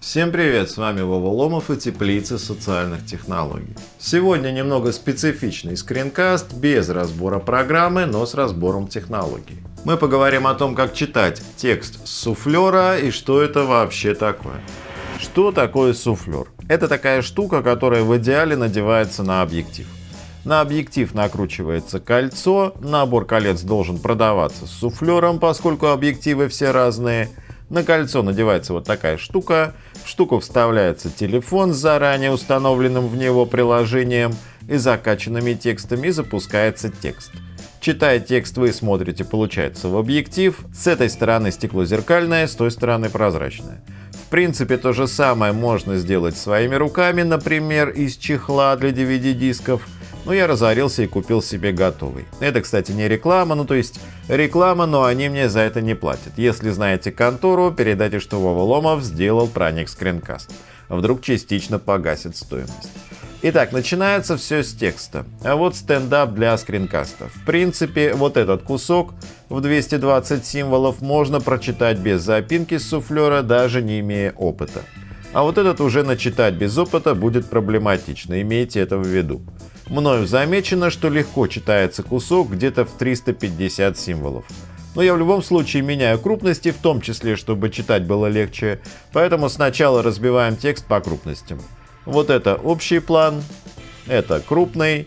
Всем привет, с вами Вова Ломов и Теплица социальных технологий. Сегодня немного специфичный скринкаст, без разбора программы, но с разбором технологий. Мы поговорим о том, как читать текст с суфлера и что это вообще такое. Что такое суфлер? Это такая штука, которая в идеале надевается на объектив. На объектив накручивается кольцо, набор колец должен продаваться с суфлером, поскольку объективы все разные. На кольцо надевается вот такая штука, в штуку вставляется телефон с заранее установленным в него приложением и закачанными текстами и запускается текст. Читая текст вы смотрите, получается, в объектив. С этой стороны стекло зеркальное, с той стороны прозрачное. В принципе, то же самое можно сделать своими руками, например, из чехла для DVD-дисков – но я разорился и купил себе готовый. Это, кстати, не реклама, ну то есть реклама, но они мне за это не платят. Если знаете контору, передайте, что Вова Ломов сделал проник скринкаст. Вдруг частично погасит стоимость. Итак, начинается все с текста. А вот стендап для скринкаста. В принципе, вот этот кусок в 220 символов можно прочитать без запинки с суфлера, даже не имея опыта. А вот этот уже начитать без опыта будет проблематично, имейте это в виду. Мною замечено, что легко читается кусок где-то в 350 символов. Но я в любом случае меняю крупности, в том числе, чтобы читать было легче, поэтому сначала разбиваем текст по крупностям. Вот это общий план, это крупный,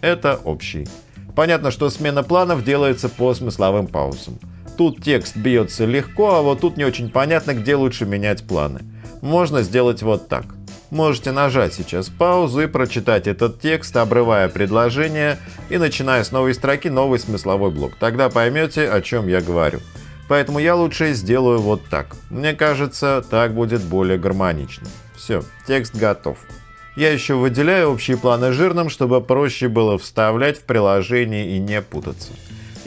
это общий. Понятно, что смена планов делается по смысловым паузам. Тут текст бьется легко, а вот тут не очень понятно, где лучше менять планы. Можно сделать вот так. Можете нажать сейчас паузу и прочитать этот текст, обрывая предложение и начиная с новой строки новый смысловой блок. Тогда поймете, о чем я говорю. Поэтому я лучше сделаю вот так. Мне кажется, так будет более гармонично. Все, текст готов. Я еще выделяю общие планы жирным, чтобы проще было вставлять в приложение и не путаться.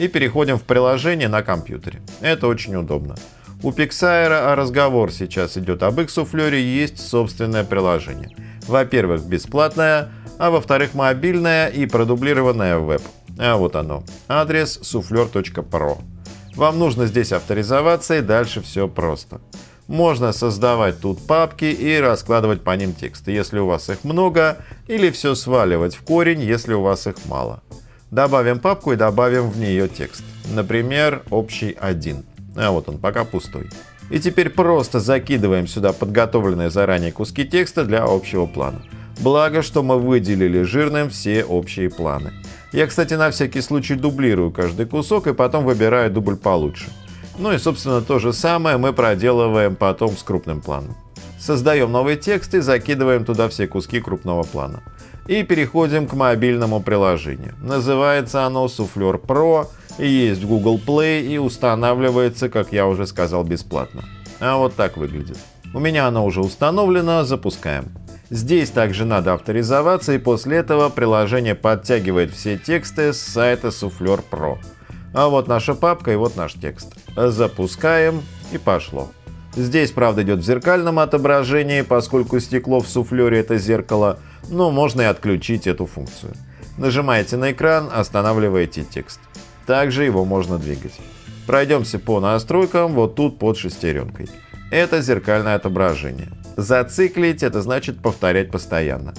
И переходим в приложение на компьютере. Это очень удобно. У Pixar, а разговор сейчас идет об суфлере, есть собственное приложение. Во-первых, бесплатное, а во-вторых, мобильное и продублированное в веб. А вот оно. Адрес souffleur.pro. Вам нужно здесь авторизоваться и дальше все просто. Можно создавать тут папки и раскладывать по ним тексты, если у вас их много, или все сваливать в корень, если у вас их мало. Добавим папку и добавим в нее текст. Например, общий 1. А вот он, пока пустой. И теперь просто закидываем сюда подготовленные заранее куски текста для общего плана. Благо, что мы выделили жирным все общие планы. Я, кстати, на всякий случай дублирую каждый кусок и потом выбираю дубль получше. Ну и, собственно, то же самое мы проделываем потом с крупным планом. Создаем новый текст и закидываем туда все куски крупного плана. И переходим к мобильному приложению. Называется оно Souffleur Pro есть в Google Play и устанавливается, как я уже сказал, бесплатно. А вот так выглядит. У меня оно уже установлено, запускаем. Здесь также надо авторизоваться и после этого приложение подтягивает все тексты с сайта Souffleur Pro. А вот наша папка и вот наш текст. Запускаем и пошло. Здесь, правда, идет в зеркальном отображении, поскольку стекло в суфлере это зеркало, но можно и отключить эту функцию. Нажимаете на экран, останавливаете текст. Также его можно двигать. Пройдемся по настройкам вот тут под шестеренкой. Это зеркальное отображение. Зациклить – это значит повторять постоянно.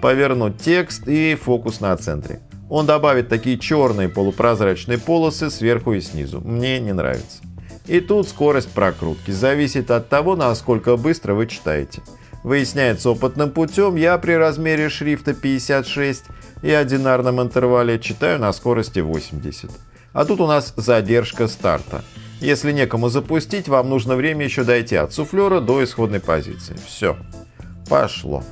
Повернуть текст и фокус на центре. Он добавит такие черные полупрозрачные полосы сверху и снизу. Мне не нравится. И тут скорость прокрутки зависит от того, насколько быстро вы читаете. Выясняется опытным путем, я при размере шрифта 56 и одинарном интервале читаю на скорости 80. А тут у нас задержка старта. Если некому запустить, вам нужно время еще дойти от суфлера до исходной позиции. Все. Пошло.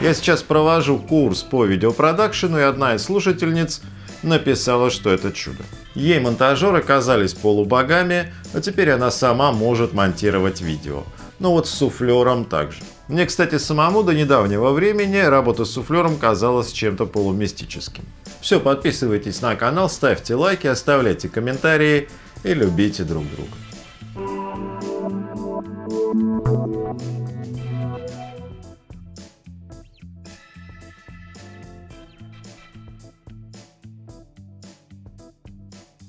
Я сейчас провожу курс по видеопродакшену, и одна из слушательниц написала, что это чудо. Ей монтажеры казались полубогами, а теперь она сама может монтировать видео. Ну вот с суфлером также. Мне, кстати, самому до недавнего времени работа с суфлером казалась чем-то полумистическим. Все, подписывайтесь на канал, ставьте лайки, оставляйте комментарии и любите друг друга.